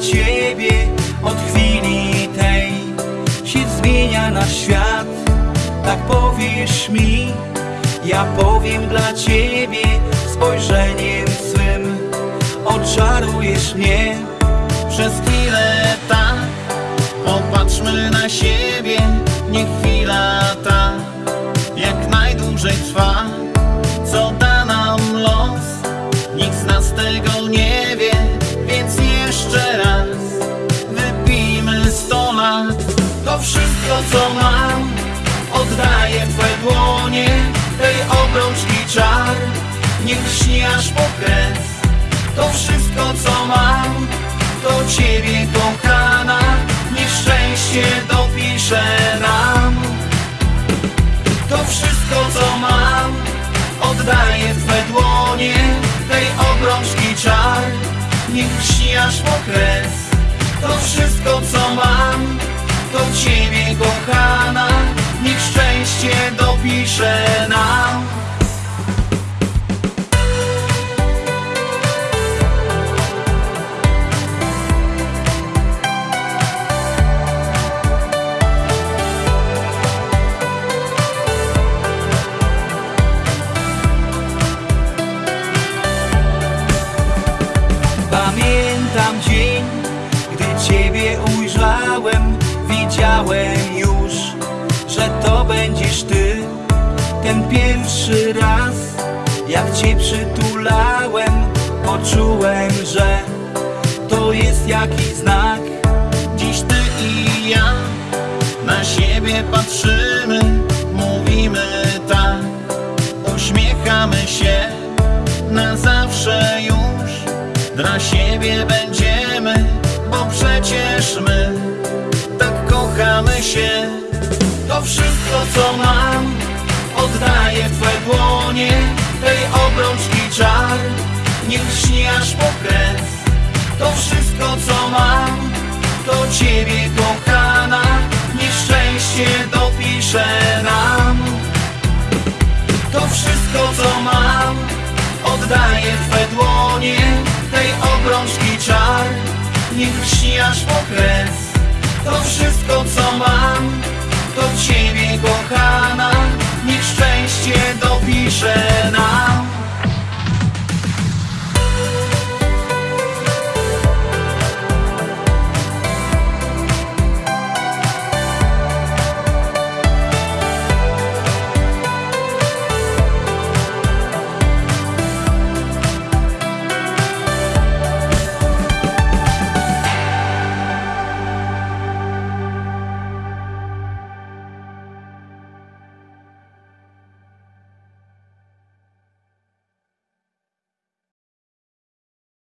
Ciebie od chwili tej. Się zmienia nasz świat, tak powiesz mi. Ja powiem dla Ciebie spojrzeniem swym. Oczarujesz mnie przez chwilę tak. Popatrzmy na siebie, niech chwila ta Jak najdłużej trwa, co da nam los Nikt z nas tego nie wszystko co mam. Oddaję w Twe dłonie Tej obrączki czar. Niech śni aż po kres To wszystko co mam Do Ciebie kochana. Niech szczęście dopisze nam. To wszystko co mam Oddaję w Twe dłonie Tej obrączki czar. Niech śni aż po kres To wszystko co mam Do Ciebie Ciebie ujrzałem Widziałem już, że to będziesz Ty Ten pierwszy raz, jak Cię przytulałem Poczułem, że to jest jakiś znak Dziś ty i ja na siebie patrzymy, mówimy tak, uśmiechamy się na zawsze już. Dla siebie będziemy, co mam, oddaję w Twe dłonie, tej obrączki czar, niech śni aż po. To wszystko co mam Do Ciebie kochana. Niech szczęście dopisze nam. To wszystko co mam Oddaję w Twe dłonie Tej obrączki czar. Niech śni aż po To wszystko co mam Do Ciebie kochana. Niech szczęście dopisze nam